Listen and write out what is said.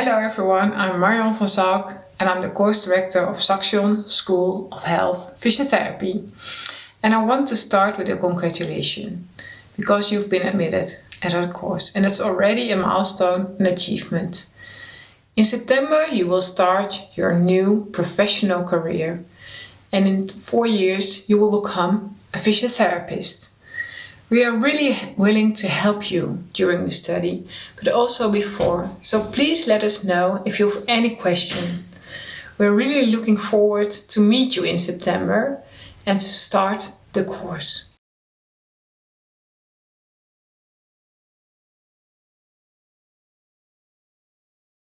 Hello everyone, I'm Marion van Zalk and I'm the course director of Saxion School of Health Physiotherapy. And I want to start with a congratulation because you've been admitted at our course and it's already a milestone and achievement. In September you will start your new professional career and in four years you will become a physiotherapist. We are really willing to help you during the study, but also before. So please let us know if you have any question. We're really looking forward to meet you in September and to start the course.